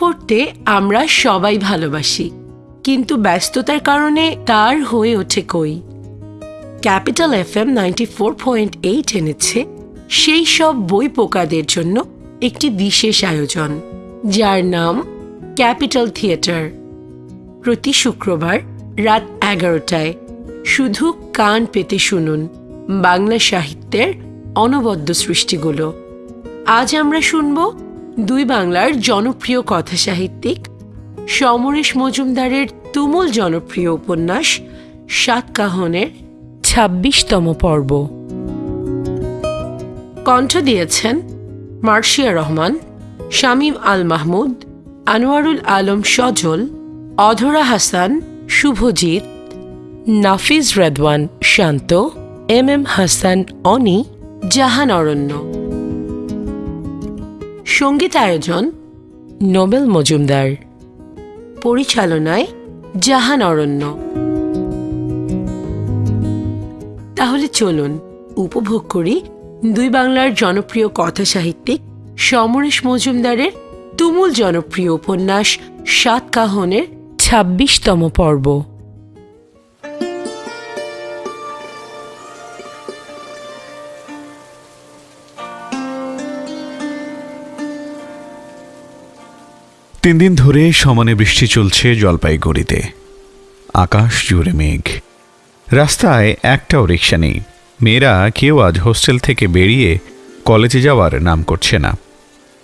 পড়তে আমরা সবাই ভালোবাসি, কিন্তু ব্যস্ততার কারণে তার হয়ে ওঠে কই। Capital F M ninety four point eight এনেছে সেই সব বই পোকাদের জন্য একটি বিশেষ আয়োজন, যার নাম ক্যাপিটাল থিয়েটার। প্রতি শুক্রবার রাত এগারোটায় শুধু কান পেতে শুনুন বাংলা সাহিত্যের অনবদ্য সৃষ্টিগুলো। আজ আমরা শুনব দুই বাংলার জনপ্রিয় কথা সাহিত্যিক সমরেশ মজুমদারের তুমুল জনপ্রিয় উপন্যাস সাতকাহনের ছাব্বিশতম পর্ব। কণ্ঠ দিয়েছেন মার্শিয়া রহমান, শামীম আল মাহমুদ, আনোয়ারুল আলম সজল, অধরা হাসান, শুভজিৎ নাফিজ রেদওয়ান শান্ত, এম এম হাসান অনি, জাহান অরণ্য। সংগীত আয়োজন নোবেল মজুমদার। পরিচালনায় জাহান অরণ্য। তাহলে চলুন উপভোগ করি দুই বাংলার জনপ্রিয় কথা সাহিত্যিক সমরেশ মজুমদারের তুমুল জনপ্রিয় উপন্যাস সাত কাহনের ছাব্বিশতম পর্ব। তিন দিন ধরে সমানে বৃষ্টি চলছে জলপাইগুড়িতে। আকাশ জুড়ে মেঘ। রাস্তায় একটাও রিক্সা নেই। মেয়েরা কেউ আজ হোস্টেল থেকে বেরিয়ে কলেজে যাওয়ার নাম করছে না।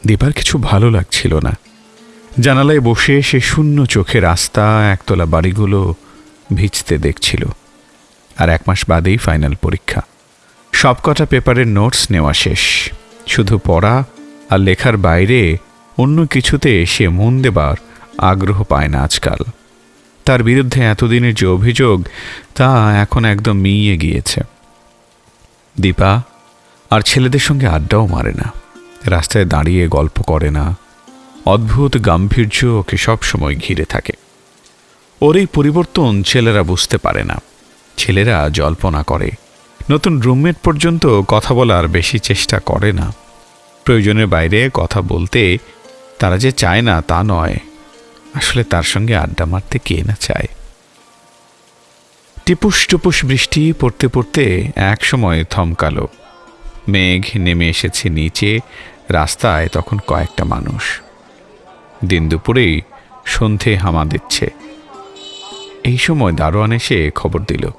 দীপার কিছু ভালো লাগছিল না। জানালায় বসে সে শূন্য চোখে রাস্তা, একতলা বাড়িগুলো ভিজতে দেখছিল। আর এক মাস বাদেই ফাইনাল পরীক্ষা। সবকটা পেপারের নোটস নেওয়া শেষ। শুধু পড়া আর লেখার বাইরে অন্য কিছুতে সে মন দেবার আগ্রহ পায় না আজকাল। তার বিরুদ্ধে এতদিনের যে অভিযোগ, তা এখন একদম মিইয়ে গিয়েছে। দীপা, আর ছেলেদের সঙ্গে আড্ডাও মারে না। রাস্তায় দাঁড়িয়ে গল্প করে না। অদ্ভুত গাম্ভীর্য ওকে সবসময় ঘিরে থাকে। ওর এই পরিবর্তন ছেলেরা বুঝতে পারে না। ছেলেরা জল্পনা করে। নতুন রুমমেট পর্যন্ত কথা বলার বেশি চেষ্টা করে না। প্রয়োজনের বাইরে কথা বলতে তারা যে চায় না তা নয়। আসলে তার সঙ্গে আড্ডা মারতে কে না চায়? টিপুস টুপুস বৃষ্টি পড়তে পড়তে এক সময় থমকালো। মেঘ নেমে এসেছে নিচে রাস্তায় তখন কয়েকটা মানুষ। দিন দুপুরেই সন্ধে হামা দিচ্ছে। এই সময় দারোয়ান এসে খবর দিল।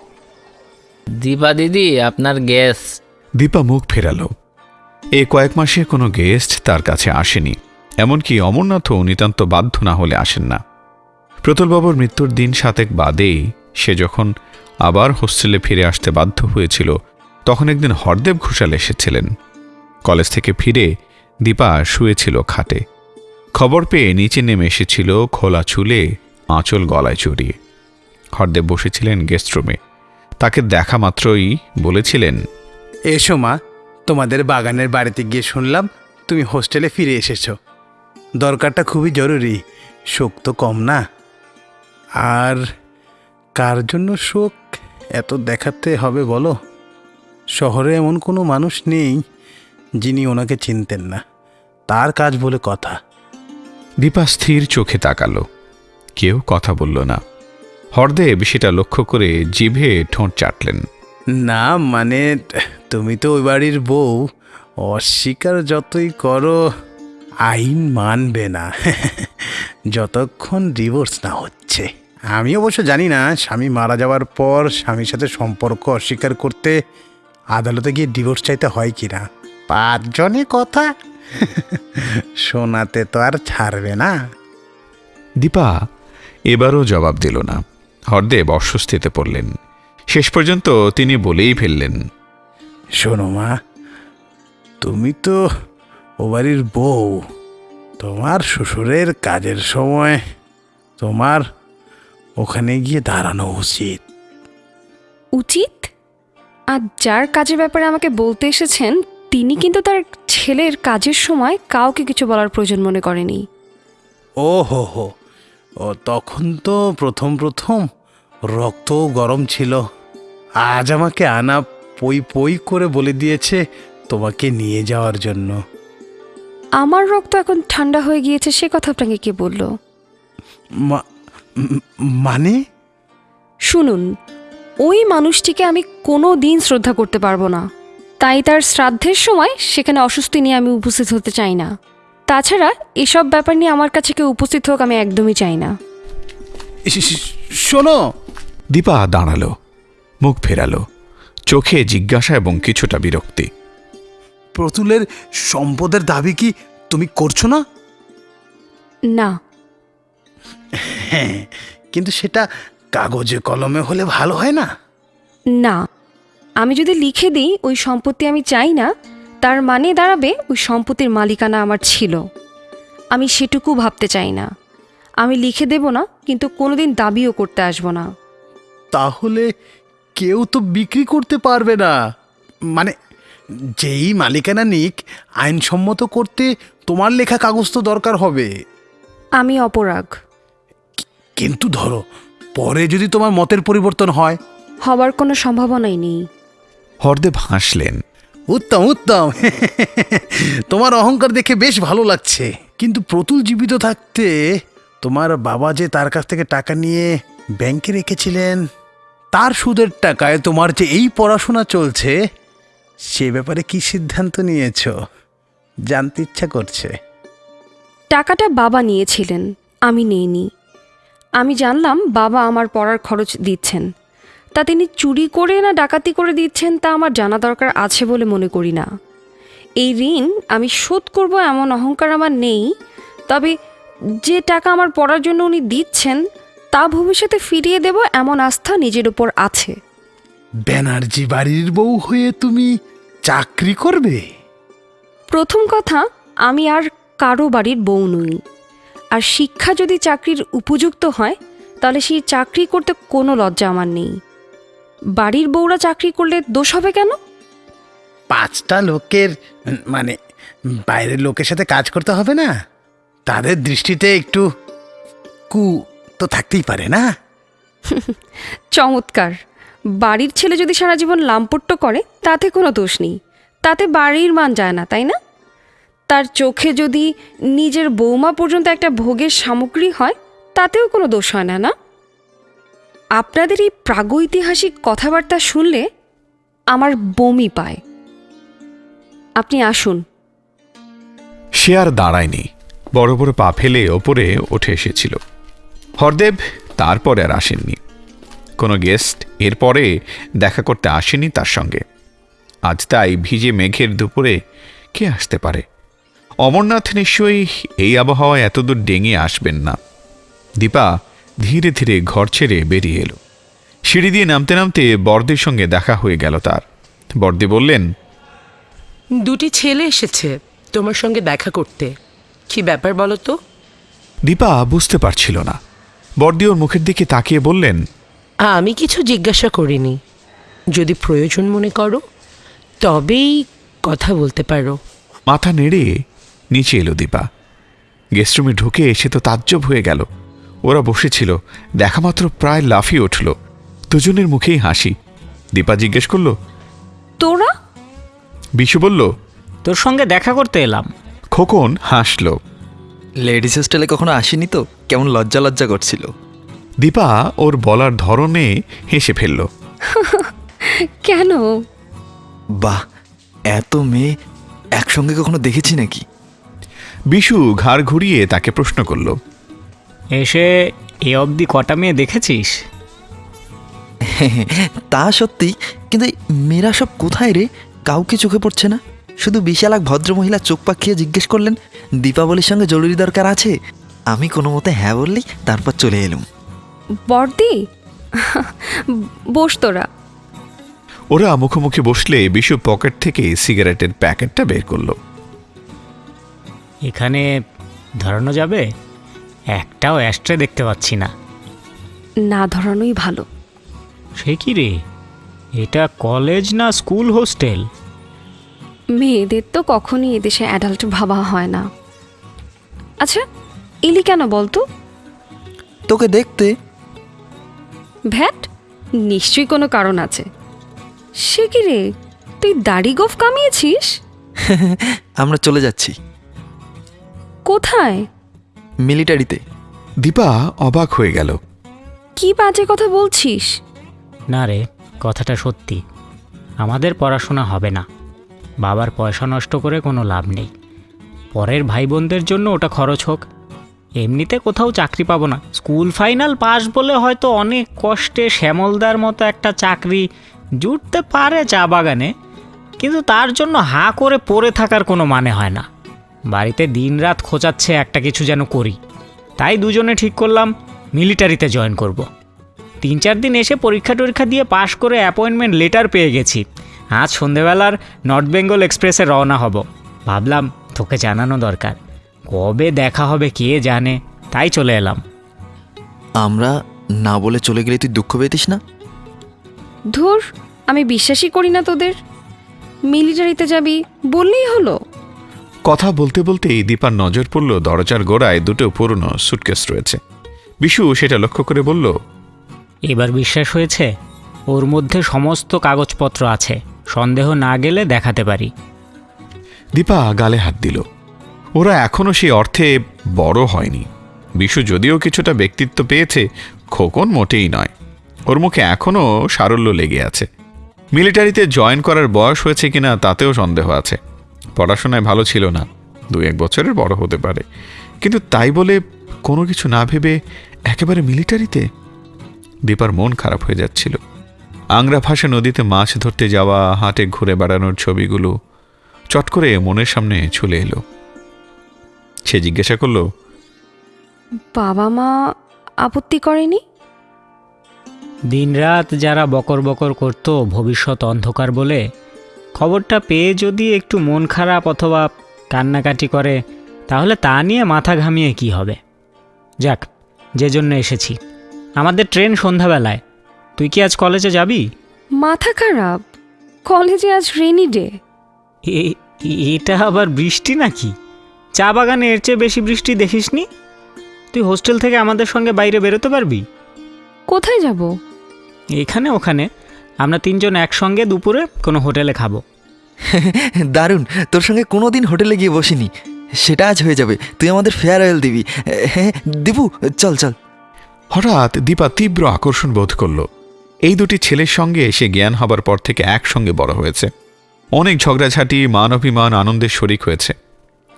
দীপা দিদি আপনার গ্যাস দীপা মুখ ফেরালো। এ কয়েক মাসে কোনো গেস্ট তার কাছে আসেনি। এমনকি অমরনাথও নিতান্ত বাধ্য না হলে আসেন না। প্রতুলবাবুর মৃত্যুর দিন সাতেক বাদেই সে যখন আবার হোস্টেলে ফিরে আসতে বাধ্য হয়েছিল, তখন একদিন হরদেব ঘোষাল এসেছিলেন। কলেজ থেকে ফিরে দীপা শুয়েছিল খাটে। খবর পেয়ে নিচে নেমে এসেছিল খোলা চুলে আঁচল গলায় চড়িয়ে হরদেব বসেছিলেন গেস্ট রুমে। তাকে দেখা মাত্রই বলেছিলেন, এসো মা, তোমাদের বাগানের বাড়িতে গিয়ে শুনলাম তুমি হোস্টেলে ফিরে এসেছ। দরকারটা খুবই জরুরি শোক তো কম না। আর কার জন্য শোক? এত দেখাতে হবে বলো। শহরে এমন কোনো মানুষ নেই যিনি ওনাকে চিনতেন না। তার কাজ বলে কথা। দীপা স্থির চোখে তাকালো। কেউ কথা বলল না। হরদেব সেটা লক্ষ্য করে জিভে ঠোঁট চাটলেন। না মানে তুমি তো ওই বাড়ির বউ। অস্বীকার যতই করো আইন মানবে না। যতক্ষণ ডিভোর্স না হচ্ছে। আমি অবশ্য জানি না স্বামী মারা যাওয়ার পর স্বামীর সাথে সম্পর্ক অস্বীকার করতে আদালতে গিয়ে ডিভোর্স চাইতে হয় কি না? পাঁচজনে কথা। শোনাতে তো আর ছাড়বে না। দীপা এবারও জবাব দিল না। হরদেব অস্বস্তিতে পড়লেন। শেষ পর্যন্ত তিনি বলেই ফেললেন। শোনো মা তুমি তো ও বাড়ির বউ তোমার শ্বশুরের কাজের সময় তোমার ওখানে গিয়ে দাঁড়ানো উচিত। উচিত? আর যার কাজের ব্যাপারে আমাকে বলতে এসেছেন তিনি কিন্তু তার ছেলের কাজের সময় কাউকে কিছু বলার প্রয়োজন মনে করেনি। ও হো হো ও তখন তো প্রথম প্রথম রক্ত গরম ছিল। আজ আমাকে আনা পই পই করে বলে দিয়েছে তোমাকে নিয়ে যাওয়ার জন্য। আমার রক্ত এখন ঠান্ডা হয়ে গিয়েছে সে কথা আপনাকে কে বলল? মানে? শুনুন ওই মানুষটিকে আমি কোনো দিন শ্রদ্ধা করতে পারব না। তাই তার শ্রাদ্ধের সময় সেখানে অসুস্থি নিয়ে আমি উপস্থিত হতে চাই না। তাছাড়া এসব ব্যাপার নিয়ে আমার কাছে কেউ উপস্থিত হোক আমি একদমই চাই না। শোনো। দীপা দাঁড়াল মুখ ফেরালো চোখে জিজ্ঞাসা এবং কিছুটা বিরক্তি। প্রতুলের সম্পদের দাবি কি তুমি করছ না? না। হ্যাঁ কিন্তু সেটা কাগজে কলমে হলে ভালো হয় না? না। আমি যদি লিখে দিই ওই সম্পত্তি আমি চাই না তার মানে দাঁড়াবে ওই সম্পত্তির মালিকানা আমার ছিল। আমি সেটুকু ভাবতে চাই না। আমি লিখে দেব না কিন্তু কোনোদিন দাবিও করতে আসব না। তাহলে কেউ তো বিক্রি করতে পারবে না। মানে যেই মালিকানা নিক আইনসম্মত করতে তোমার লেখা কাগজ তো দরকার হবে। আমি অপরাগ। কিন্তু ধরো পরে যদি তোমার মতের পরিবর্তন হয়। হবার কোনো সম্ভাবনাই নেই। হরদেব হাসলেন। উত্তম উত্তম। তোমার অহংকার দেখে বেশ ভালো লাগছে কিন্তু প্রতুল জীবিত থাকতে তোমার বাবা যে তার কাছ থেকে টাকা নিয়ে ব্যাংকে রেখেছিলেন তার সুদের টাকায় তোমার যে এই পড়াশোনা চলছে সে ব্যাপারে কি সিদ্ধান্ত নিয়েছ? জানতে ইচ্ছা করছে। টাকাটা বাবা নিয়েছিলেন, আমি নেইনি। আমি জানলাম বাবা আমার পড়ার খরচ দিচ্ছেন। তা তিনি চুরি করে না ডাকাতি করে দিচ্ছেন তা আমার জানা দরকার আছে বলে মনে করি না। এই ঋণ আমি শোধ করব এমন অহংকার আমার নেই, তবে যে টাকা আমার পড়ার জন্য উনি দিচ্ছেন, তা ভবিষ্যতে ফিরিয়ে দেব এমন আস্থা নিজের উপর আছে। ব্যানার্জি বাড়ির বউ হয়ে তুমি চাকরি করবে? প্রথম কথা আমি আর কারও বাড়ির বউ নই। আর শিক্ষা যদি চাকরির উপযুক্ত হয় তাহলে সেই চাকরি করতে কোনো লজ্জা আমার নেই। বাড়ির বউরা চাকরি করলে দোষ হবে কেন? পাঁচটা লোকের মানে বাইরের লোকের সাথে কাজ করতে হবে না? তাদের দৃষ্টিতে একটু কু তো থাকতেই পারে না? চমৎকার। বাড়ির ছেলে যদি সারা জীবন লাম্পট্য করে, তাতে কোনো দোষ নেই। তাতে বাড়ির মান যায় না, তাই না? তার চোখে যদি নিজের বৌমা পর্যন্ত একটা ভোগের সামগ্রী হয়, তাতেও কোনো দোষ হয় না না? আপনাদের এই প্রাগৈতিহাসিক কথাবার্তা শুনলে আমার বমি পায়। আপনি আসুন। সে আর দাঁড়ায়নি। বড় বড় পা ফেলে ওপরে উঠে এসেছিল। হরদেব তারপরে আর আসেননি। কোনো গেস্ট এরপরে দেখা করতে আসেনি তার সঙ্গে। আজ তাই ভিজে মেঘের দুপুরে কে আসতে পারে? অমরনাথ নিশ্চয়ই এই আবহাওয়ায় এতদূর ডেঙে আসবেন না। দীপা ধীরে ধীরে ঘর ছেড়ে বেরিয়ে এলো। সিঁড়ি দিয়ে নামতে নামতে বর্দের সঙ্গে দেখা হয়ে গেল তার। বর্দে বললেন দুটি ছেলে এসেছে তোমার সঙ্গে দেখা করতে। কি ব্যাপার বলো তো? দীপা বুঝতে পারছিল না। বর্দি ওর মুখের দিকে তাকিয়ে বললেন আমি কিছু জিজ্ঞাসা করিনি। যদি প্রয়োজন মনে করো তবেই কথা বলতে পারো। মাথা নেড়ে নিচে এলো দীপা। গেস্টরুমে ঢুকে এসে তো তাজ্জব হয়ে গেল। ওরা বসেছিল দেখা মাত্র প্রায় লাফিয়ে উঠল। দুজনের মুখেই হাসি। দীপা জিজ্ঞেস করল তোরা? বিশু বলল তোর সঙ্গে দেখা করতে এলাম। খোকন হাসল। লেডিস হোস্টেলে কখনো আসেনি তো? কেমন লজ্জা লজ্জা করছিল। দীপা ওর বলার ধরনে হেসে ফেলল। কেন? বাহ এত মেয়ে একসঙ্গে কখনো দেখেছি নাকি? বিশু ঘাড় ঘুরিয়ে তাকে প্রশ্ন করল। এসে এ অবধি কটা মেয়ে দেখেছিস? তা সত্যি কিন্তু মেয়েরা সব কোথায় রে? কাউকে চোখে পড়ছে না। শুধু বিশাল এক ভদ্রমহিলা চোখ পাকিয়ে জিজ্ঞেস করলেন দীপাবলির সঙ্গে জরুরি দরকার আছে? আমি কোনো মতে হ্যাঁ বললি তারপর চলে এলুম। বর্দি? বস তোরা। ওরা মুখোমুখি বসলে বিশু পকেট থেকে সিগারেটের প্যাকেটটা বের করল। এখানে ধরানো যাবে? একটাও অ্যাস্ট্রে দেখতে পাচ্ছি না। না ধরানোই ভালো। সে কি রে? এটা কলেজ না স্কুল হোস্টেল? মেয়েদের তো কখনই এদেশে অ্যাডাল্ট ভাবা হয় না। আচ্ছা এলি কেন বলতো তোকে দেখতে ভ্যাট? নিশ্চয়ই কোনো কারণ আছে। সে কি রে? তুই দাড়ি গোফ কামিয়েছিস? আমরা চলে যাচ্ছি। কোথায়? মিলিটারিতে। দীপা অবাক হয়ে গেল। কি বাজে কথা বলছিস? না রে কথাটা সত্যি। আমাদের পড়াশোনা হবে না। বাবার পয়সা নষ্ট করে কোনো লাভ নেই। পরের ভাই বোনদের জন্য ওটা খরচ হোক। এমনিতে কোথাও চাকরি পাবো না। স্কুল ফাইনাল পাস বলে হয়তো অনেক কষ্টে শ্যামলদার মতো একটা চাকরি জুটতে পারে চা বাগানে, কিন্তু তার জন্য হাঁ করে পড়ে থাকার কোনো মানে হয় না। বাড়িতে দিনরাত খোঁচাচ্ছে একটা কিছু যেন করি। তাই দুজনে ঠিক করলাম, মিলিটারিতে জয়েন করব। তিন চার দিন এসে পরীক্ষা টরীক্ষা দিয়ে পাশ করে অ্যাপয়েন্টমেন্ট লেটার পেয়ে গেছি। আজ সন্ধেবেলার নর্থ বেঙ্গল এক্সপ্রেসে রওনা হব। ভাবলাম, তোকে জানানো দরকার। কবে দেখা হবে কে জানে? তাই চলে এলাম। আমরা না বলে চলে গেলে তুই দুঃখ পেতিস না? ধুর আমি বিশ্বাসই করি না তোদের। মিলিটারিতে যাবি বললেই হলো। কথা বলতে বলতেই দীপার নজর পড়ল দরজার গোড়ায় দুটো পুরনো সুটকেস রয়েছে। বিশু সেটা লক্ষ্য করে বলল এবার বিশ্বাস হয়েছে? ওর মধ্যে সমস্ত কাগজপত্র আছে। সন্দেহ না গেলে দেখাতে পারি। দীপা গালে হাত দিল। ওরা এখনও সেই অর্থে বড় হয়নি। বিশু যদিও কিছুটা ব্যক্তিত্ব পেয়েছে, খোকন মোটেই নয়। ওর মুখে এখনও সারল্য লেগে আছে। মিলিটারিতে জয়েন করার বয়স হয়েছে কিনা তাতেও সন্দেহ আছে। পড়াশোনায় ভালো ছিল না, দু এক বছরের বড় হতে পারে। কিন্তু তাই বলে কোনো কিছু না ভেবে একেবারে মিলিটারিতে? দীপার মন খারাপ হয়ে যাচ্ছিল। আংরা ভাষা নদীতে মাছ ধরতে যাওয়া, হাটে ঘুরে বেড়ানোর ছবিগুলো চট করে মনের সামনে চলে এলো। সে জিজ্ঞাসা করল বাবা মা আপত্তি করেনি? দিনরাত যারা বকর বকর করতো ভবিষ্যৎ অন্ধকার বলে খবরটা পেয়ে যদি একটু মন খারাপ অথবা কান্নাকাটি করে তাহলে তা নিয়ে মাথা ঘামিয়ে কি হবে? যাক যে জন্য এসেছি। আমাদের ট্রেন সন্ধ্যাবেলায়। তুই কি আজ কলেজে যাবি? মাথা খারাপ। কলেজে আজ রেনি ডে। এ- এটা আবার বৃষ্টি নাকি? চা বাগানে এর চেয়ে বেশি বৃষ্টি দেখিসনি? তুই হোস্টেল থেকে আমাদের সঙ্গে বাইরে বেরোতে পারবি? কোথায় যাব? এখানে ওখানে। আমরা তিনজন একসঙ্গে দুপুরে কোনো হোটেলে খাব। দারুণ। তোর সঙ্গে কোনো দিন হোটেলে গিয়ে বসিনি। সেটা আজ হয়ে যাবে। তুই আমাদের ফেয়ারওয়েল দিবি। হ্যাঁ দিবু চল চল। হঠাৎ দীপা তীব্র আকর্ষণ বোধ করল। এই দুটি ছেলের সঙ্গে এসে জ্ঞান হবার পর থেকে একসঙ্গে বড় হয়েছে। অনেক ঝগড়াঝাটি মান অভিমান আনন্দের শরিক হয়েছে।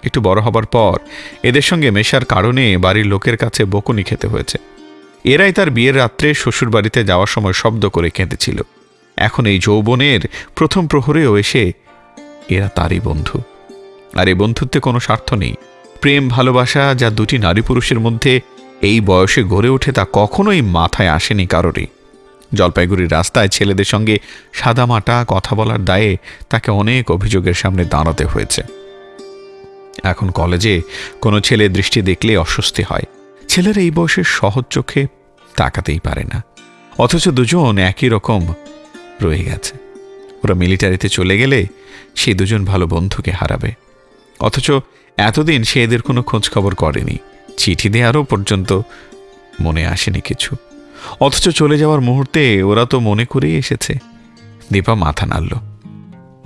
একটু বড় হবার পর এদের সঙ্গে মেশার কারণে বাড়ির লোকের কাছে বকুনি খেতে হয়েছে। এরাই তার বিয়ের রাত্রে শ্বশুর বাড়িতে যাওয়ার সময় শব্দ করে কেঁদেছিল। এখন এই যৌবনের প্রথম প্রহরেও এসে এরা তারই বন্ধু। আর এই বন্ধুত্বে কোনো স্বার্থ নেই। প্রেম, ভালোবাসা যা দুটি নারী পুরুষের মধ্যে এই বয়সে গড়ে ওঠে তা কখনোই মাথায় আসেনি কারোরই। জলপাইগুড়ির রাস্তায় ছেলেদের সঙ্গে সাদামাটা কথা বলার দায়ে তাকে অনেক অভিযোগের সামনে দাঁড়াতে হয়েছে। এখন কলেজে কোনো ছেলে দৃষ্টি দেখলে অস্বস্তি হয়। ছেলেরা এই বয়সের সহজ চোখে তাকাতেই পারে না। অথচ দুজন একই রকম রয়ে গেছে। ওরা মিলিটারিতে চলে গেলে সেই দুজন ভালো বন্ধুকে হারাবে। অথচ এতদিন সে এদের কোনো খোঁজখবর করেনি। চিঠি দেওয়ারও পর্যন্ত মনে আসেনি কিছু। অথচ চলে যাওয়ার মুহূর্তে ওরা তো মনে করেই এসেছে। দীপা মাথা নাড়ল।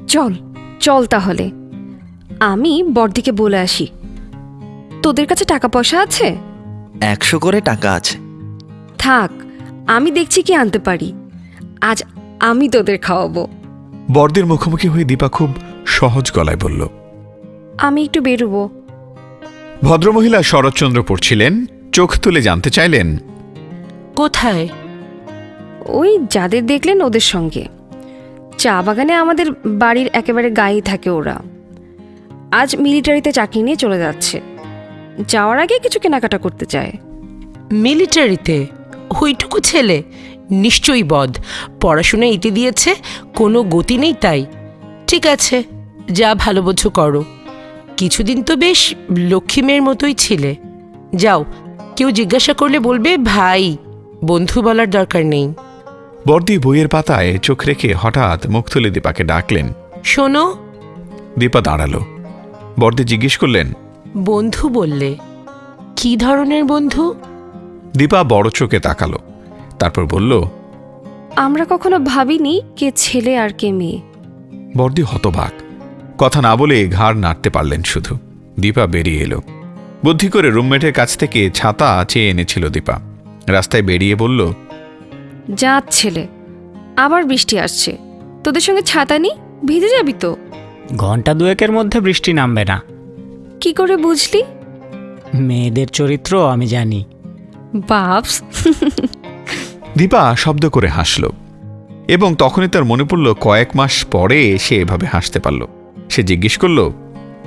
চল চল তাহলে। আমি বড়দিকে বলে আসি। তোদের কাছে টাকা পয়সা আছে? একশো করে টাকা আছে। থাক আমি দেখছি কি আনতে পারি। আজ আমি তোদের খাওয়াবো। বর্দের মুখোমুখি হয়ে দীপা খুব সহজ গলায় বলল আমি একটু বেরোবো। ভদ্রমহিলা শরৎচন্দ্র পড়ছিলেন চোখ তুলে জানতে চাইলেন কোথায়? ওই যাদের দেখলেন ওদের সঙ্গে। চা বাগানে আমাদের বাড়ির একেবারে গায়েই থাকে ওরা। আজ মিলিটারিতে চাকরি নিয়ে চলে যাচ্ছে। যাওয়ার আগে কিছু কেনাকাটা করতে চায়। মিলিটারিতে? ওইটুকু ছেলে? নিশ্চয়ই বদ। পড়াশোনা ইতি দিয়েছে কোনো গতি নেই তাই। ঠিক আছে যা ভালো বোঝো করো। কিছুদিন তো বেশ লক্ষ্মী মেয়ের মতোই ছিলে। যাও কেউ জিজ্ঞাসা করলে বলবে ভাই বন্ধু বলার দরকার নেই। বর্দি বইয়ের পাতায় চোখ রেখে হঠাৎ মুখ তুলে দীপাকে ডাকলেন। শোনো। দীপা দাঁড়াল। বর্দি জিজ্ঞেস করলেন বন্ধু বললে কি ধরনের বন্ধু? দীপা বড় চোখে তাকালো তারপর বলল আমরা কখনো ভাবিনি কে ছেলে আর কে মেয়ে। বর্দি হতবাক কথা না বলে ঘাড় নাড়তে পারলেন শুধু। দীপা বেরিয়ে এলো। বুদ্ধি করে রুমমেটের কাছ থেকে ছাতা চেয়ে এনেছিল দীপা। রাস্তায় বেরিয়ে বলল যাত ছেলে আবার বৃষ্টি আসছে। তোদের সঙ্গে ছাতা নি ভিজে যাবি তো? ঘণ্টা দুয়েকের মধ্যে বৃষ্টি নামবে না। কি করে বুঝলি? মেয়েদের চরিত্র আমি জানি। বাপস। দীপা শব্দ করে হাসল এবং তখনই তার মনে পড়ল কয়েক মাস পরে সে এভাবে হাসতে পারল। সে জিজ্ঞেস করল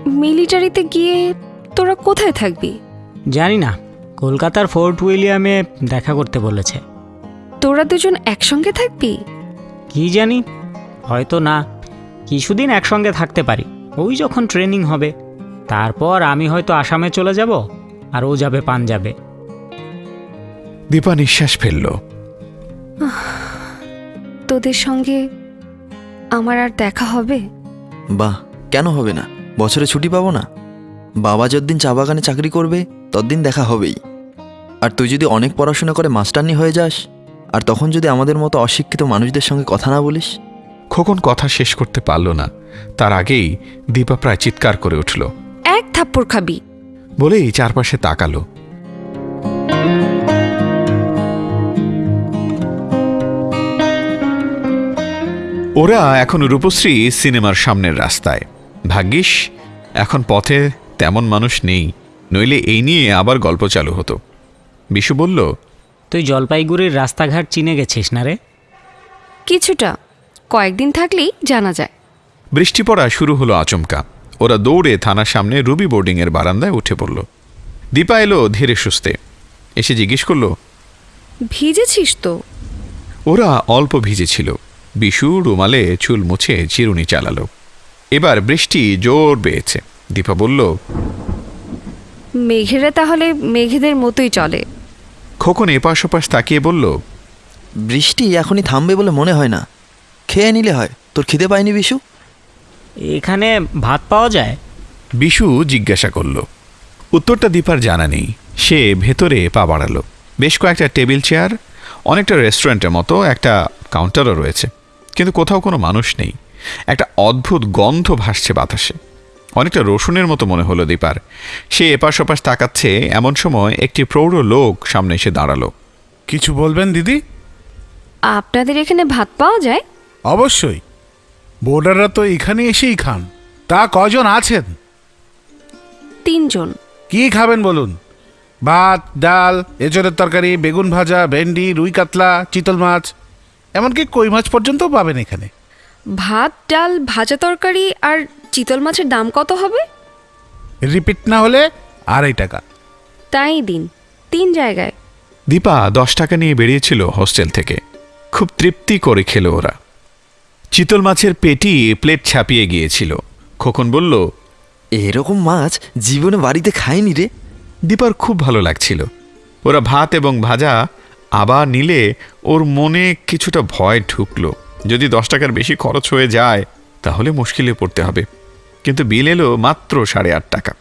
মিলিটারিতে গিয়ে তোরা কোথায় থাকবি? জানি না কলকাতার ফোর্ট উইলিয়ামে দেখা করতে বলেছে। তোরা দুজন একসঙ্গে থাকবি? কি জানি হয়তো না। কিছুদিন একসঙ্গে থাকতে পারি। ওই যখন ট্রেনিং হবে তারপর আমি হয়তো আসামে চলে যাব আর ও যাবে পাঞ্জাবে। দীপা নিঃশ্বাস ফেলল। তোদের সঙ্গে আমার আর দেখা হবে? বাহ কেন হবে না? বছরে ছুটি পাবো না? বাবা যতদিন চা বাগানে চাকরি করবে ততদিন দেখা হবেই। আর তুই যদি অনেক পড়াশোনা করে মাস্টারনি হয়ে যাস আর তখন যদি আমাদের মতো অশিক্ষিত মানুষদের সঙ্গে কথা না বলিস? খোকন কথা শেষ করতে পারল না। তার আগেই দীপা প্রায় চিৎকার করে উঠল। এক থাপ্পড় খাবি। বলেই চারপাশে তাকালো। ওরা এখন রূপশ্রী সিনেমার সামনের রাস্তায়। ভাগ্যিস এখন পথে তেমন মানুষ নেই। নইলে এই নিয়ে আবার গল্প চালু হতো। বিশু বলল তুই জলপাইগুড়ির রাস্তাঘাট চিনে গেছিস না রে? কিছুটা। কয়েকদিন থাকলেই জানা যায়। বৃষ্টি পড়া শুরু হলো আচমকা। ওরা দৌড়ে থানার সামনে রুবি বোর্ডিংয়ের বারান্দায় উঠে পড়ল। দীপা এলো ধীরে সুস্থে। এসে জিজ্ঞেস করল ভিজেছিস তো? ওরা অল্প ভিজেছিল। বিশু রুমালে চুল মুছে চিরুনি চালালো। এবার বৃষ্টি জোর বেয়েছে দীপা বলল মেঘেরা তাহলে মেঘেদের মতোই চলে। খোকন এপাশ ওপাশ তাকিয়ে বলল বৃষ্টি এখনই থামবে বলে মনে হয় না। খেয়ে নিলে হয়। তোর খিদে পায়নি বিশু? এখানে ভাত পাওয়া যায়? বিশু জিজ্ঞাসা করল। উত্তরটা দীপার জানা নেই। সে ভেতরে পা বাড়ালো। বেশ কয়েকটা টেবিল চেয়ার অনেকটা রেস্টুরেন্টের মতো একটা কাউন্টারও রয়েছে। কিন্তু কোথাও কোনো মানুষ নেই। একটা অদ্ভুত গন্ধ ভাসছে বাতাসে। অনেকটা রসুনের মতো মনে হলো দীপার। সে এপাশ ওপাশ তাকাচ্ছে এমন সময় একটি প্রৌঢ় লোক সামনে এসে দাঁড়াল। কিছু বলবেন দিদি? আপনাদের এখানে ভাত পাওয়া যায়? অবশ্যই। বোর্ডাররা তো এখানে এসেই খান। তা কজন আছেন? তিনজন। কি খাবেন বলুন? ভাত ডাল এঁচড়ের তরকারি বেগুন ভাজা ভেন্ডি রুই কাতলা চিতল মাছ এমনকি কই মাছ পর্যন্তও পাবেন এখানে। ভাত ডাল ভাজা তরকারি আর চিতল মাছের দাম কত হবে? রিপিট না হলে আড়াই টাকা। তাই দিন তিন জায়গায়। দীপা দশ টাকা নিয়ে বেরিয়েছিল হোস্টেল থেকে। খুব তৃপ্তি করে খেলো ওরা। চিতল মাছের পেটি প্লেট ছাপিয়ে গিয়েছিল। খোকন বলল এরকম মাছ জীবনে বাড়িতে খায়নি রে। দীপার খুব ভালো লাগছিল। ওরা ভাত এবং ভাজা আবার নিলে ওর মনে কিছুটা ভয় ঢুকলো। যদি দশ টাকার বেশি খরচ হয়ে যায় তাহলে মুশকিলে পড়তে হবে। কিন্তু বিল এলো মাত্র সাড়ে আট টাকা।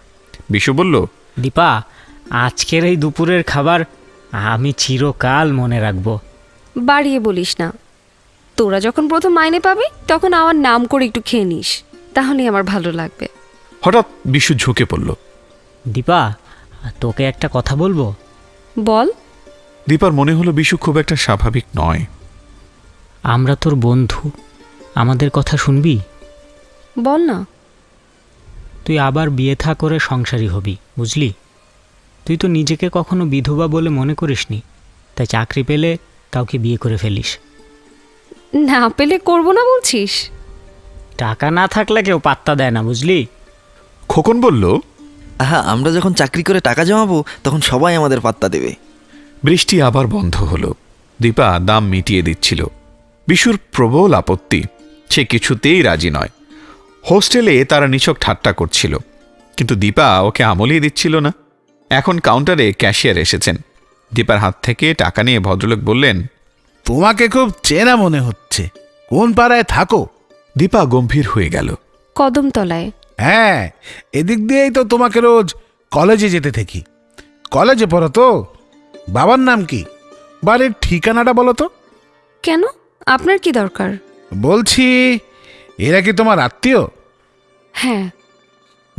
বিশু বলল দীপা আজকের এই দুপুরের খাবার আমি চিরকাল মনে রাখব। বাড়িয়ে বলিস না। তোরা যখন প্রথম মাইনে পাবি তখন আমার নাম করে একটু খেয়ে নিস। তাহলেই আমার ভালো লাগবে। হঠাৎ বিশু ঝুঁকে পড়ল। দীপা তোকে একটা কথা বলব? বল। দীপার মনে হলো বিশু খুব একটা স্বাভাবিক নয়। আমরা তোর বন্ধু। আমাদের কথা শুনবি? বল না। তুই আবার বিয়ে থা করে সংসারী হবি বুঝলি? তুই তো নিজেকে কখনো বিধবা বলে মনে করিসনি। তাই চাকরি পেলে কাউকে বিয়ে করে ফেলিস। না পেলে করব না বলছিস? টাকা না থাকলে কেউ পাত্তা দেয় না বুঝলি? খোকন বলল আহা আমরা যখন চাকরি করে টাকা জমাবো তখন সবাই আমাদের পাত্তা দেবে। বৃষ্টি আবার বন্ধ হলো। দীপা দাম মিটিয়ে দিচ্ছিল। বিশুর প্রবল আপত্তি সে কিছুতেই রাজি নয়। হোস্টেলে তারা নিছক ঠাট্টা করছিল কিন্তু দীপা ওকে আমলিয়ে দিচ্ছিল না। এখন কাউন্টারে ক্যাশিয়ার এসেছেন। দীপার হাত থেকে টাকা নিয়ে ভদ্রলোক বললেন তোমাকে খুব চেনা মনে হচ্ছে। কোন পাড়ায় থাকো? দীপা গম্ভীর হয়ে গেল। কদমতলায়। হ্যাঁ এদিক দিয়েই তো তোমাকে রোজ কলেজে যেতে থাকি। কলেজে পড়ো তো। বাবার নাম কি? বাড়ির ঠিকানাটা বলো তো। কেন? আপনার কি দরকার? বলছি এরা কি তোমার আত্মীয়? হ্যাঁ।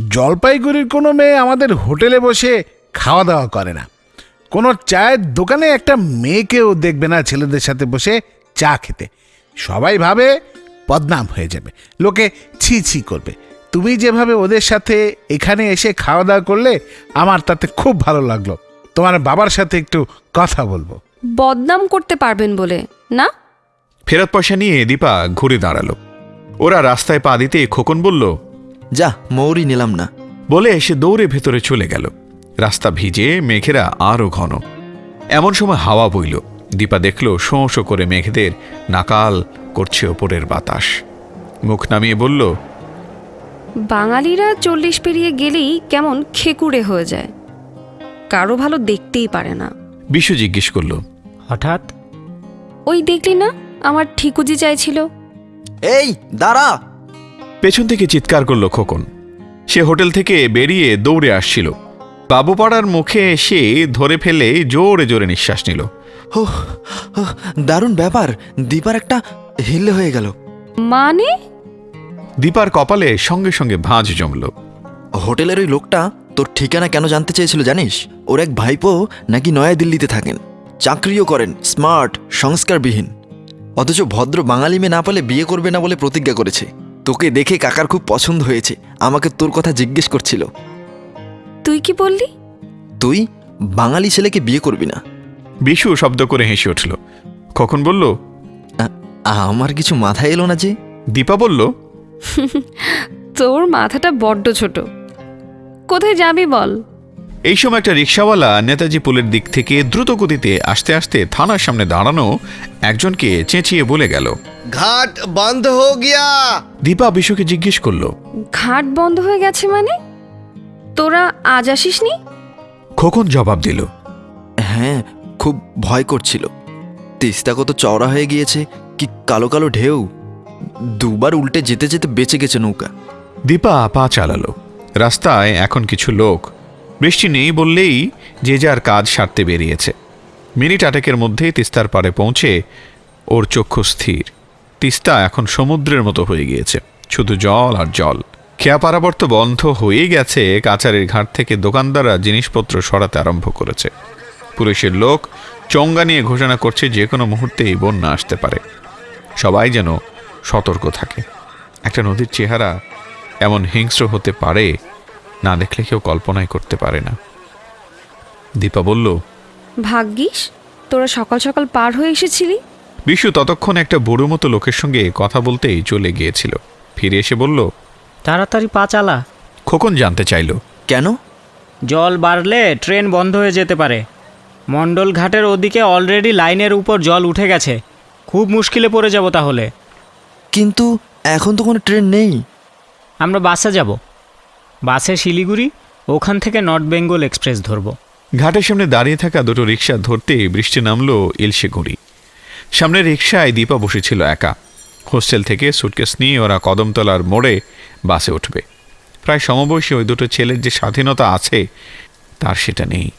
জলপাইগুড়ির কোনো মেয়ে আমাদের হোটেলে বসে খাওয়া দাওয়া করে না। কোনো চায়ের দোকানে একটা মেয়েকেও দেখবে না ছেলেদের সাথে বসে চা খেতে। সবাই ভাবে বদনাম হয়ে যাবে। লোকে ছি ছি করবে। তুমি যেভাবে ওদের সাথে এখানে এসে খাওয়া দাওয়া করলে আমার তাতে খুব ভালো লাগল। তোমার বাবার সাথে একটু কথা বলব। বদনাম করতে পারবেন বলে না? ফেরত পয়সা নিয়ে দীপা ঘুরে দাঁড়াল। ওরা রাস্তায় পা দিতে খোকন বলল যা মৌরি নিলাম না। বলে এসে দৌড়ে ভেতরে চলে গেল। রাস্তা ভিজে মেঘেরা আরও ঘন। এমন সময় হাওয়া বইল। দীপা দেখল শোঁ শোঁ করে মেঘদের নাকাল করছে ওপরের বাতাস। মুখ নামিয়ে বলল বাঙালিরা চল্লিশ পেরিয়ে গেলেই কেমন খেকুড়ে হয়ে যায়। কারও ভালো দেখতেই পারে না। বিশু জিজ্ঞেস করল হঠাৎ? ওই দেখলি না আমার ঠিকুজি চাইছিল। এই দাঁড়া! পেছন থেকে চিৎকার করল খোকন। সে হোটেল থেকে বেরিয়ে দৌড়ে আসছিল। বাবুপাড়ার মুখে এসে ধরে ফেলে জোরে জোরে নিঃশ্বাস নিল। হো হো, দারুণ ব্যাপার। দীপার একটা হিল্লে হয়ে গেল। মানে? দীপার কপালে সঙ্গে সঙ্গে ভাঁজ জমল। হোটেলের ওই লোকটা তোর ঠিকানা কেন জানতে চেয়েছিল জানিস? ওর এক ভাইপো নাকি নয়া দিল্লিতে থাকেন। চাকরিও করেন স্মার্ট সংস্কারবিহীন। অথচ ভদ্র বাঙালি মেয়ে না পেলে বিয়ে করবে না বলে প্রতিজ্ঞা করেছে। তোকে দেখে কাকার খুব পছন্দ হয়েছে। আমাকে তোর কথা জিজ্ঞেস করছিল। তুই কি বললি? তুই বাঙালি ছেলেকে বিয়ে করবি না। বিশু শব্দ করে হেসে উঠল। কখন বলল? আমার কিছু মাথায় এলো না যে। দীপা বলল তোর মাথাটা বড্ড ছোট। কোথায় যাবি বল? এই সময় একটা রিক্সাওয়ালা নেতাজি পুলের দিক থেকে দ্রুত গতিতে আস্তে আস্তে থানার সামনে দাঁড়ানো একজনকে চেঁচিয়ে বলে গেল ঘাট বন্ধ হয়ে গিয়া। দীপা বিশুকে জিজ্ঞেস করল ঘাট বন্ধ হয়ে গেছে মানে? তোরা আজ আসিসনি? খোকন জবাব দিল হ্যাঁ খুব ভয় করছিল। তিস্তা কত চওড়া হয়ে গিয়েছে কি কালো কালো ঢেউ। দুবার উল্টে যেতে যেতে বেঁচে গেছে নৌকা। দীপা পা চালালো। রাস্তায় এখন কিছু লোক। বৃষ্টি নেই বললেই যে যার কাজ সারতে বেরিয়েছে। মিনিট আটেকের মধ্যে তিস্তার পাড়ে পৌঁছে ওর চক্ষু স্থির। তিস্তা এখন সমুদ্রের মতো হয়ে গিয়েছে শুধু জল আর জল। খেয়া পারাবর তো বন্ধ হয়ে গেছে কাচারের ঘাট থেকে দোকানদাররা জিনিসপত্র সরাতে আরম্ভ করেছে। পুলিশের লোক চঙ্গা নিয়ে ঘোষণা করছে যে কোনো মুহূর্তেই বন্যা আসতে পারে। সবাই যেন সতর্ক থাকে। একটা নদীর চেহারা এমন হিংস্র হতে পারে না দেখলে কেউ কল্পনাই করতে পারে না। দীপা বলল ভাগ্যিস তোরা সকাল সকাল পার হয়ে এসেছিলি? বিশু ততক্ষণ একটা বুড়ো মতো লোকের সঙ্গে কথা বলতেই চলে গিয়েছিল। ফিরে এসে বলল তাড়াতাড়ি পা চালা। খোকন জানতে চাইল। কেন? জল বাড়লে ট্রেন বন্ধ হয়ে যেতে পারে। মণ্ডল ঘাটের ওদিকে অলরেডি লাইনের উপর জল উঠে গেছে। খুব মুশকিলে পড়ে যাব তাহলে। কিন্তু এখন তো কোনো ট্রেন নেই। আমরা বাসে যাব। বাসে শিলিগুড়ি ওখান থেকে নর্থ বেঙ্গল এক্সপ্রেস ধরব। ঘাটের সামনে দাঁড়িয়ে থাকা দুটো রিক্সা ধরতে বৃষ্টি নামলো ইলশে গুঁড়ি। সামনে রিক্সায় দীপা বসেছিল একা। হোস্টেল থেকে সুটকেস নিয়ে ওরা কদমতলার মোড়ে বাসে উঠবে। প্রায় সমবয়সী ওই দুটো ছেলের যে স্বাধীনতা আছে, তার সেটা নেই।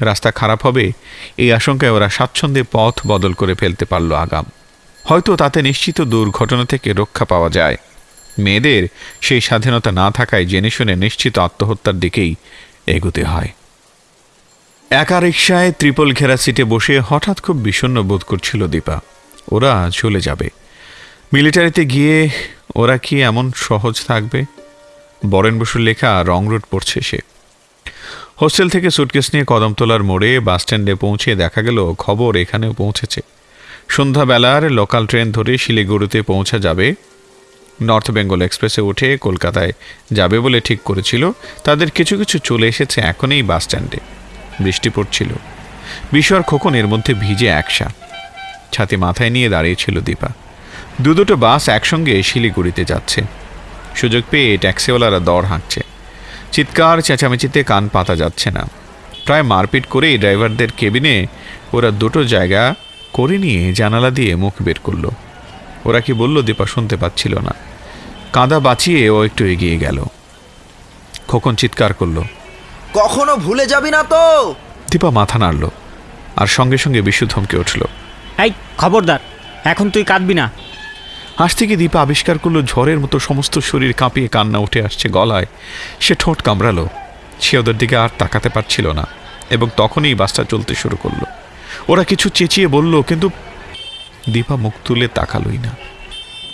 রাস্তা খারাপ হবে, এই আশঙ্কায় ওরা স্বাচ্ছন্দ্যে পথ বদল করে ফেলতে পারল আগাম। হয়তো তাতে নিশ্চিত দুর্ঘটনা থেকে রক্ষা পাওয়া যায়। মেয়েদের সেই স্বাধীনতা না থাকায় জেনে শুনে নিশ্চিত আত্মহত্যার দিকেই এগোতে হয়। একা রিক্সায় ত্রিপল ঘেরা সিটে বসে হঠাৎ খুব বিষণ্ণ বোধ করছিল দীপা। ওরা চলে যাবে। মিলিটারিতে গিয়ে ওরা কি এমন সহজ থাকবে? বরেন বসুর লেখা রং রুট পড়ছে সে। হোস্টেল থেকে সুটকেস নিয়ে কদমতলার মোড়ে বাসস্ট্যান্ডে পৌঁছে দেখা গেল, খবর এখানেও পৌঁছেছে। সন্ধ্যাবেলার লোকাল ট্রেন ধরে শিলিগুড়িতে পৌঁছা যাবে। নর্থ বেঙ্গল এক্সপ্রেসে উঠে কলকাতায় যাবে বলে ঠিক করেছিল। তাদের কিছু কিছু চলে এসেছে এখনই বাস স্ট্যান্ডে। বৃষ্টি পড়ছিল। বিশ্বর খোকন এর মধ্যে ভিজে একসা। ছাতি মাথায় নিয়ে দাঁড়িয়েছিল দীপা। দু দুটো বাস একসঙ্গে শিলিগুড়িতে যাচ্ছে। সুযোগ পেয়ে ট্যাক্সিওয়ালারা দর হাঁকছে। চিৎকার চেঁচামেচিতে কান পাতা যাচ্ছে না। প্রায় মারপিট করেই ড্রাইভারদের কেবিনে ওরা দুটো জায়গা করে নিয়ে জানালা দিয়ে মুখ বের করল। ওরা কি বলল দীপা শুনতে পাচ্ছিল না। কাঁদা বাঁচিয়ে ও একটু এগিয়ে গেল। খোকন চিৎকার করল কখনো ভুলে যাবি না তো? দীপা মাথা নাড়ল আর সঙ্গে সঙ্গে বিশু ধমকে উঠল এই খবরদার এখন তুই কাঁদবি না। হাসতে থেকে দীপা আবিষ্কার করল, ঝড়ের মতো সমস্ত শরীর কাঁপিয়ে কান্না উঠে আসছে গলায়। সে ঠোঁট কামড়ালো। সে ওদের দিকে আর তাকাতে পারছিল না এবং তখনই বাসটা চলতে শুরু করল। ওরা কিছু চেঁচিয়ে বলল, কিন্তু দীপা মুখ তুলে তাকালোই না।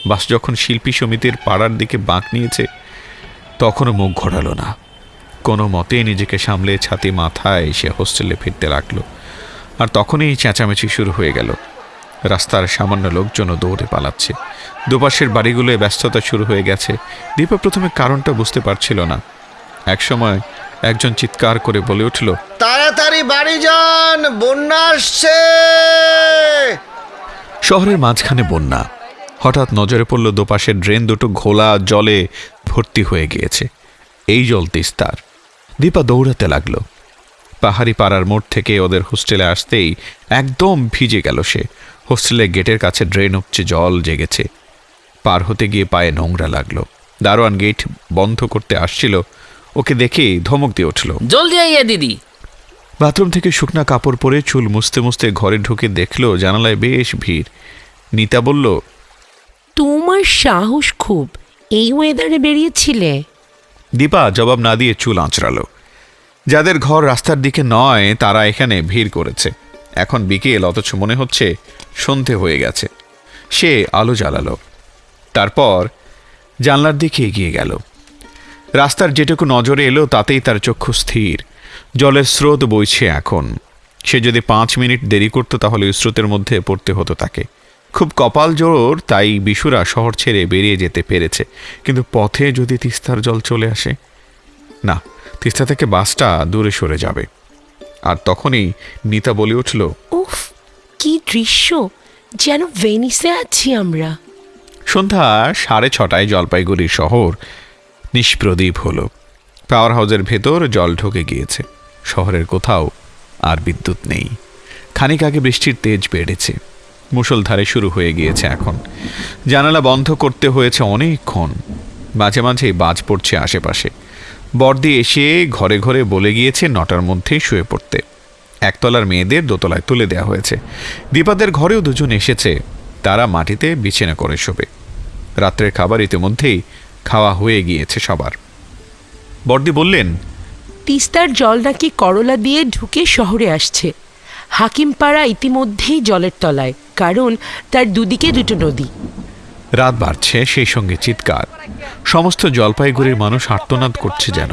বাস যখন শিল্পী সমিতির পাড়ার দিকে বাঁক নিয়েছে, তখনও মুখ ঘোরালো না। কোনো মতে নিজেকে সামলে ছাতি মাথায় সে হোস্টেলে ফিরতে লাগল। আর তখনই চেঁচামেচি শুরু হয়ে গেল। রাস্তার সামান্য লোকজনও দৌড়ে পালাচ্ছে। দুপাশের বাড়িগুলোয় ব্যস্ততা শুরু হয়ে গেছে। দীপা প্রথমে কারণটা বুঝতে পারছিল না। একসময় একজন চিৎকার করে বলে উঠল তাড়াতাড়ি বাড়ি যান বন্যা আসছে! শহরের মাঝখানে বন্যা। হঠাৎ নজরে পড়ল দোপাশের ড্রেন দুটো ঘোলা জলে ভর্তি হয়ে গিয়েছে। এই জল তিস্তার দীপা দৌড়াতে লাগল। পাহাড়ি পাড়ার মোড় থেকে ওদের হোস্টেলে আসতেই একদম ভিজে গেল সে। হোস্টেলের গেটের কাছে ড্রেন উপচে জল জেগেছে। পার হতে গিয়ে পায়ে নোংরা লাগল। দারোয়ান গেট বন্ধ করতে আসছিল। ওকে দেখেই ধমক দিয়ে উঠল। জলদি আইয়া দিদি। বাথরুম থেকে শুকনা কাপড় পরে চুল মুছতে মুছতে ঘরে ঢুকে দেখল জানালায় বেশ ভিড়। নিতা বলল তোমার সাহস খুব। এই ওয়েদারে বেরিয়েছিলে। দীপা জবাব না দিয়ে চুল আঁচড়ালো। যাদের ঘর রাস্তার দিকে নয় তারা এখানে ভিড় করেছে। এখন বিকেল অথচ মনে হচ্ছে সন্ধে হয়ে গেছে। সে আলো জ্বালালো। তারপর জানলার দিকে এগিয়ে গেল। রাস্তার যেটুকু নজরে এলো, তাতেই তার চক্ষু স্থির। জলের স্রোত বইছে এখন। সে যদি পাঁচ মিনিট দেরি করতো, তাহলে স্রোতের মধ্যে পড়তে হতো তাকে। খুব কপাল জোর, তাই বিশুরা শহর ছেড়ে বেরিয়ে যেতে পেরেছে। কিন্তু পথে যদি তিস্তার জল চলে আসে? না, তিস্তা থেকে বাসটা দূরে সরে যাবে। আর তখনই নিতা বলে উঠল, উফ কি দৃশ্য, যেন ভেনিসে আছি আমরা। সন্ধ্যা সাড়ে ছটায় জলপাইগুড়ি শহর নিষ্প্রদীপ হলো। পাওয়ার হাউসের ভেতর জল ঢুকে গিয়েছে। শহরের কোথাও আর বিদ্যুৎ নেই। খানিক আগে বৃষ্টির তেজ বেড়েছে। মুষলধারে শুরু হয়ে গিয়েছে এখন। জানালা বন্ধ করতে হয়েছে অনেকক্ষণ। মাঝে মাঝেই বাজ পড়ছে আশেপাশে। বর্দি এসে ঘরে ঘরে বলে গিয়েছে নটার মধ্যেই শুয়ে পড়তে। একতলার মেয়েদের দোতলায় তুলে দেওয়া হয়েছে। দীপাদের ঘরেও দুজন এসেছে। তারা মাটিতে বিছানা করে শোবে। রাত্রের খাবার ইতিমধ্যেই খাওয়া হয়ে গিয়েছে সবার। বর্দি বললেন তিস্তার জল নাকি করলা দিয়ে ঢুকে শহরে আসছে। হাকিমপাড়া ইতিমধ্যেই জলের তলায় কারণ তার দুদিকে দুটো নদী। রাত বাড়ছে সেই সঙ্গে চিৎকার। সমস্ত জলপাইগুড়ির মানুষ আর্তনাদ করছে যেন।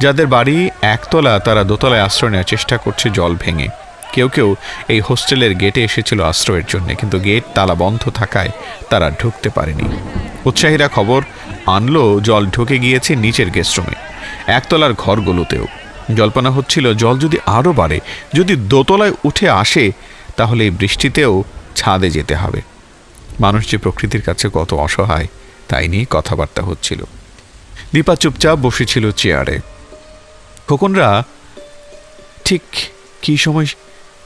যাদের বাড়ি একতলা, তারা দোতলায় আশ্রয় নেওয়ার চেষ্টা করছে জল ভেঙে। কেউ কেউ এই হোস্টেলের গেটে এসেছিল আশ্রয়ের জন্য, কিন্তু গেট তালা বন্ধ থাকায় তারা ঢুকতে পারেনি। উৎসাহীরা খবর আনলো, জল ঢুকে গিয়েছে নিচের গেস্টরুমে একতলার ঘরগুলোতেও। জল্পনা হচ্ছিল, জল যদি আরও বাড়ে, যদি দোতলায় উঠে আসে, তাহলে এই বৃষ্টিতেও ছাদে যেতে হবে। মানুষ যে প্রকৃতির কাছে কত অসহায়, তাই নিয়ে কথাবার্তা হচ্ছিল। দীপা চুপচাপ বসেছিল চেয়ারে। খোকনরা ঠিক কী সময়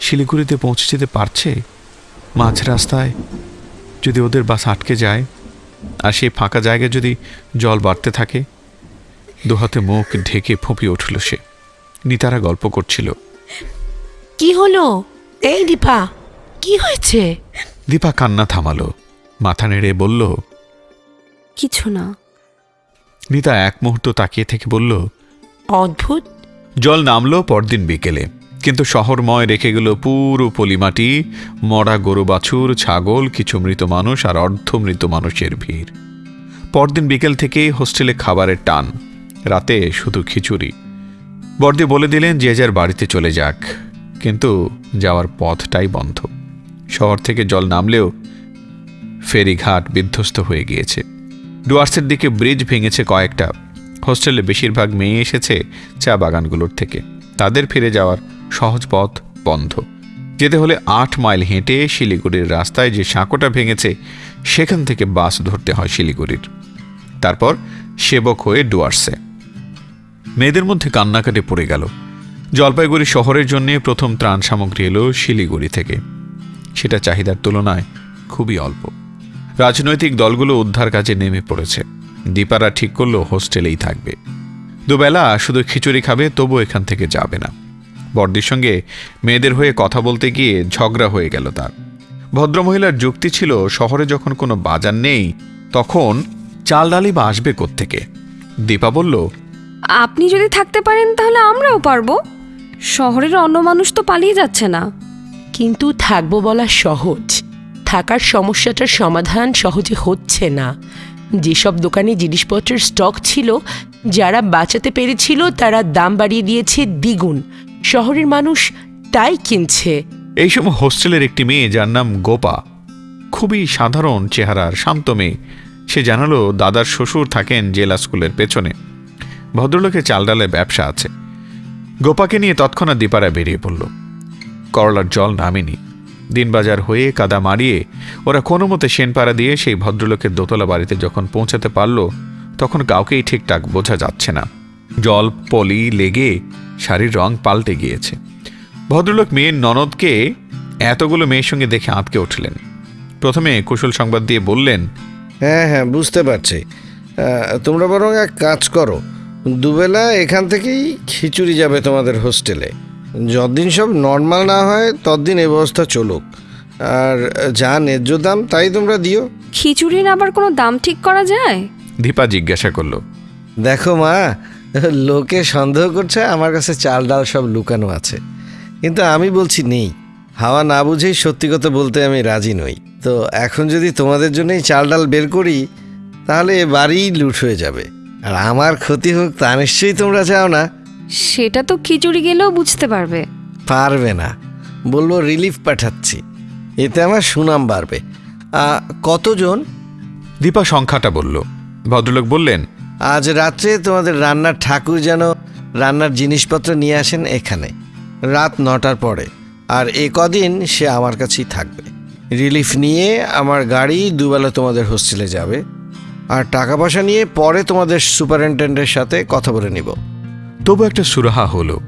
শিলিগুড়িতে পৌঁছে যেতে পারছে? মাঝ রাস্তায় যদি ওদের বাস আটকে যায় আর সেই ফাঁকা জায়গায় যদি জল বাড়তে থাকে দুহাতে মুখ ঢেকে ফুঁপিয়ে উঠল সে। নিতারা গল্প করছিল। কি হলো? এই দীপা কি হয়েছে? দীপা কান্না থামালো। মাথা নেড়ে বলল কিছু না। নিতা এক মুহূর্ত তাকিয়ে থেকে বলল অদ্ভুত। জল নামলো পরদিন বিকেলে, কিন্তু শহরময় রেখে গেল পুরো পলিমাটি। মরা গরু বাছুর, ছাগল, কিছু মৃত মানুষ আর অর্ধ মৃত মানুষের ভিড়। পরদিন বিকেল থেকেই হোস্টেলে খাবারের টান, রাতে শুধু খিচুড়ি। বর্দি বলে দিলেন যে যার বাড়িতে চলে যাক, কিন্তু যাওয়ার পথটাই বন্ধ। শহর থেকে জল নামলেও ফেরিঘাট বিধ্বস্ত হয়ে গিয়েছে। ডুয়ার্সের দিকে ব্রিজ ভেঙেছে কয়েকটা। হোস্টেলে বেশিরভাগ মেয়ে এসেছে চা বাগানগুলোর থেকে। তাদের ফিরে যাওয়ার সহজ পথ বন্ধ। যেতে হলে আট মাইল হেঁটে শিলিগুড়ির রাস্তায় যে সাঁকোটা ভেঙেছে, সেখান থেকে বাস ধরতে হয় শিলিগুড়ির। তারপর সেবক হয়ে ডুয়ার্সে। মেয়েদের মধ্যে কান্নাকাটি পড়ে গেল। জলপাইগুড়ি শহরের জন্য প্রথম ত্রাণ সামগ্রী এলো শিলিগুড়ি থেকে। সেটা চাহিদার তুলনায় খুবই অল্প। রাজনৈতিক দলগুলো উদ্ধার কাজে নেমে পড়েছে। দীপারা ঠিক করল হোস্টেলেই থাকবে। দুবেলা শুধু খিচুড়ি খাবে তবু এখান থেকে যাবে না। বর্দির সঙ্গে মেয়েদের হয়ে কথা বলতে গিয়ে ঝগড়া হয়ে গেল তার। ভদ্রমহিলার যুক্তি ছিল শহরে যখন কোনো বাজার নেই তখন চাল ডালি বা আসবে কোত্থেকে? দীপা বলল আপনি যদি থাকতে পারেন তাহলে আমরাও পারব। শহরের অন্য মানুষ তো পালিয়ে যাচ্ছে না। কিন্তু থাকব বলা সহজ। থাকার সমস্যাটার সমাধান সহজে হচ্ছে না। যেসব দোকানে জিনিসপত্রের স্টক ছিল, যারা বাঁচাতে পেরেছিল, তারা দাম বাড়িয়ে দিয়েছে দ্বিগুণ। শহরের মানুষ তাই কিনছে। এই সময় হোস্টেলের একটি মেয়ে যার নাম গোপা, খুবই সাধারণ চেহারার শান্ত মেয়ে। সে জানালো দাদার শ্বশুর থাকেন জেলা স্কুলের পেছনে। ভদ্রলোকের চাল ডালের ব্যবসা আছে। গোপাকে নিয়ে তৎক্ষণাৎ দীপারা বেরিয়ে পড়ল। করলার জল নামেনি। দিনবাজার হয়ে কাদা মারিয়ে ওরা কোনো মতে সেনপাড়া দিয়ে সেই ভদ্রলোকের দোতলা বাড়িতে যখন পৌঁছাতে পারল, তখন কাউকেই ঠিকঠাক বোঝা যাচ্ছে না। জল, পলি, লেগে শাড়ির রং পাল্টে গিয়েছে। ভদ্রলোক মেয়ের ননদকে এতগুলো মেয়ের সঙ্গে দেখে আঁতকে উঠলেন। প্রথমে কুশল সংবাদ দিয়ে বললেন হ্যাঁ হ্যাঁ বুঝতে পারছি। তোমরা বরং এক কাজ করো, দুবেলা এখান থেকেই খিচুড়ি যাবে তোমাদের হোস্টেলে। যতদিন সব নর্মাল না হয় ততদিন এ ব্যবস্থা চলুক। আর যা ন্যায্য দাম তাই তোমরা দিও। খিচুড়ির আবার কোনো দাম ঠিক করা যায়? দীপা জিজ্ঞাসা করল। দেখো মা লোকে সন্দেহ করছে আমার কাছে চাল ডাল সব লুকানো আছে। কিন্তু আমি বলছি নেই। হাওয়া না বুঝেই সত্যি কথা বলতে আমি রাজি নই। তো এখন যদি তোমাদের জন্যই চাল ডাল বের করি তাহলে এ বাড়িই লুট হয়ে যাবে। আর আমার ক্ষতি হোক তা নিশ্চয়ই তোমরা চাও না। সেটা তো খিচুড়ি গেলেও বুঝতে পারবে। পারবে না। বলব রিলিফ পাঠাচ্ছি। এতে আমার সুনাম বাড়বে। আ, কতজন? দীপা সংখ্যাটা বলল। ভদ্রলোক বললেন আজ রাত্রে তোমাদের রান্নার ঠাকুর যেন রান্নার জিনিসপত্র নিয়ে আসেন এখানে রাত নটার পরে। আর এ কদিন সে আমার কাছেই থাকবে। রিলিফ নিয়ে আমার গাড়ি দুবেলা তোমাদের হোস্টেলে যাবে। আর টাকা পয়সা নিয়ে পরে তোমাদের সুপারিনটেন্ডেন্টের সাথে কথা বলে নিব। তবু একটা সুরাহা হলো।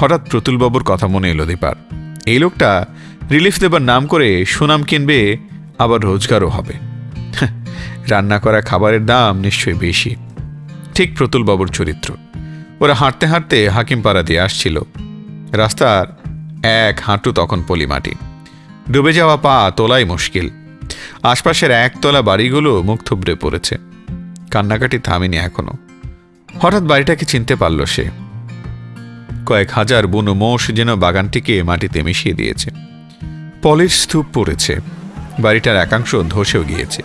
হঠাৎ প্রতুলবাবুর কথা মনে এলো দীপার। এই লোকটা রিলিফ দেবার নাম করে সুনাম কিনবে আবার রোজগারও হবে। হ্যাঁ, রান্না করা খাবারের দাম নিশ্চয়ই বেশি। ঠিক প্রতুলবাবুর চরিত্র। ওরা হাঁটতে হাঁটতে হাকিমপাড়া দিয়ে আসছিল। রাস্তার এক হাঁটু তখন পলিমাটি। ডুবে যাওয়া পা তোলাই মুশকিল। আশপাশের একতলা বাড়িগুলো মুখ থুবড়ে পড়েছে। কান্নাকাটি থামেনি এখনও। হঠাৎ বাড়িটাকে চিনতে পারল সে। কয়েক হাজার বুনো মোষ যেন বাগানটিকে মাটিতে মিশিয়ে দিয়েছে। পলির স্তূপ পড়েছে। বাড়িটার একাংশ ধসেও গিয়েছে।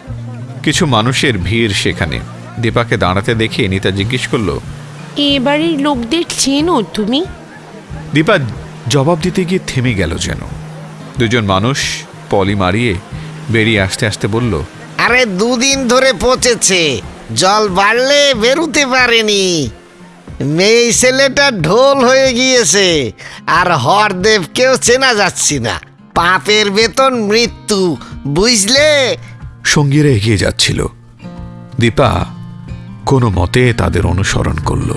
কিছু মানুষের ভিড় সেখানে। দীপাকে দাঁড়াতে দেখে নিতা জিজ্ঞেস করল এ বাড়ির লোকদের চেনো তুমি? দীপা জবাব দিতে গিয়ে থেমে গেল যেন। দুজন মানুষ পলি মারিয়ে বেরিয়ে আসতে আসতে বলল আরে দুদিন ধরে পচেছে। জল বাড়লে বেরুতে পারেনি। মেয়ে ছেলেটা ঢোল হয়ে গিয়েছে, আর হরদেবকেও চেনা যাচ্ছি না। পাপের বেতন মৃত্যু, বুঝলে? সঙ্গীরা এগিয়ে যাচ্ছিল। দীপা কোনো মতে তাদের অনুসরণ করল।